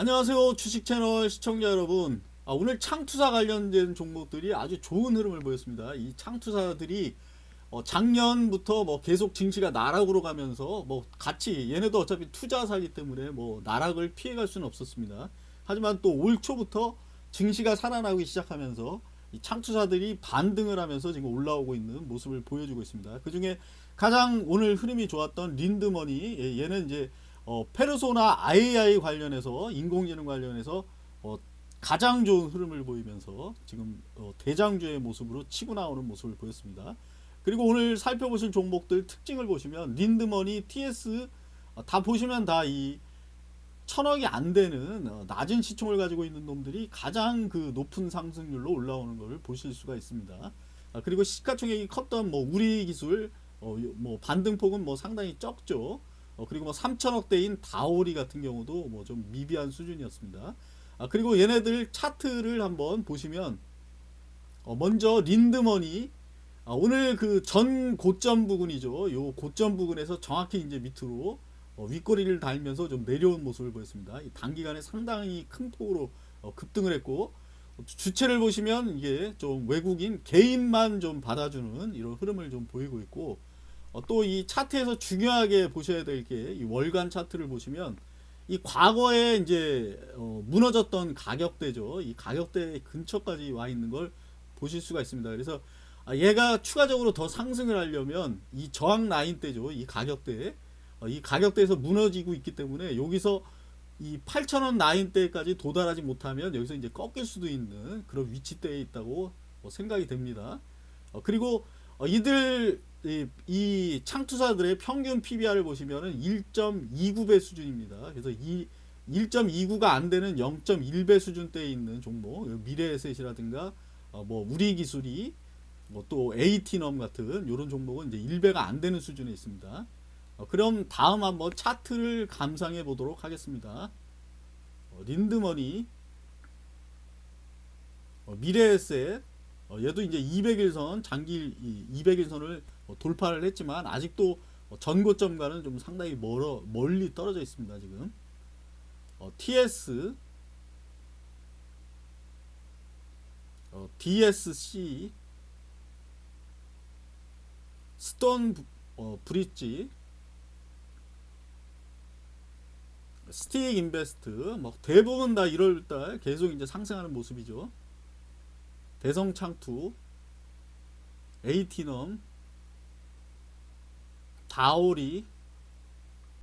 안녕하세요 주식 채널 시청자 여러분. 아, 오늘 창투사 관련된 종목들이 아주 좋은 흐름을 보였습니다. 이 창투사들이 어, 작년부터 뭐 계속 증시가 나락으로 가면서 뭐 같이 얘네도 어차피 투자사기 때문에 뭐 나락을 피해갈 수는 없었습니다. 하지만 또 올 초부터 증시가 살아나기 시작하면서 이 창투사들이 반등을 하면서 지금 올라오고 있는 모습을 보여주고 있습니다. 그 중에 가장 오늘 흐름이 좋았던 린드머니 예, 얘는 이제 어, 페르소나 AI 관련해서 인공지능 관련해서 어, 가장 좋은 흐름을 보이면서 지금 어, 대장주의 모습으로 치고 나오는 모습을 보였습니다. 그리고 오늘 살펴보실 종목들 특징을 보시면 린드머니, TS 어, 다 보시면 다 이 천억이 안 되는 어, 낮은 시총을 가지고 있는 놈들이 가장 그 높은 상승률로 올라오는 것을 보실 수가 있습니다. 아, 그리고 시가총액이 컸던 뭐 우리 기술 어, 요- 뭐 반등폭은 뭐 상당히 적죠. 어, 그리고 뭐 3천억대인 다오리 같은 경우도 뭐 좀 미비한 수준이었습니다. 아, 그리고 얘네들 차트를 한번 보시면 어, 먼저 린드머니 아, 오늘 그 전 고점 부근이죠. 요 고점 부근에서 정확히 이제 밑으로 어, 윗꼬리를 달면서 좀 내려온 모습을 보였습니다. 이 단기간에 상당히 큰 폭으로 어, 급등을 했고 어, 주체를 보시면 이게 좀 외국인 개인만 좀 받아주는 이런 흐름을 좀 보이고 있고 어, 또 이 차트에서 중요하게 보셔야 될 게 이 월간 차트를 보시면 이 과거에 이제 어, 무너졌던 가격대죠. 이 가격대 근처까지 와 있는 걸 보실 수가 있습니다. 그래서 아, 얘가 추가적으로 더 상승을 하려면 이 저항 라인대죠. 이 가격대 어, 이 가격대에서 무너지고 있기 때문에 여기서 이 8,000원 라인대까지 도달하지 못하면 여기서 이제 꺾일 수도 있는 그런 위치대에 있다고 뭐 생각이 됩니다. 어, 그리고 어, 이들 이, 이 창투사들의 평균 PBR을 보시면은 1.29배 수준입니다. 그래서 이 1.29가 안 되는 0.1배 수준대에 있는 종목, 미래에셋이라든가 어, 뭐 우리 기술이 뭐또 AT넘 같은 이런 종목은 이제 1배가 안 되는 수준에 있습니다. 어, 그럼 다음 한번 차트를 감상해 보도록 하겠습니다. 어, 린드머니, 어, 미래에셋, 어, 얘도 이제 200일선 장기 200일선을 돌파를 했지만 아직도 어, 전고점과는 좀 상당히 멀어 멀리 떨어져 있습니다 지금. 어, TS, 어, DSC, 스톤 부- 어, 브릿지, 스틱 인베스트, 뭐 대부분 다 1월달 계속 이제 상승하는 모습이죠. 대성창투, 에이티넘, 다오리,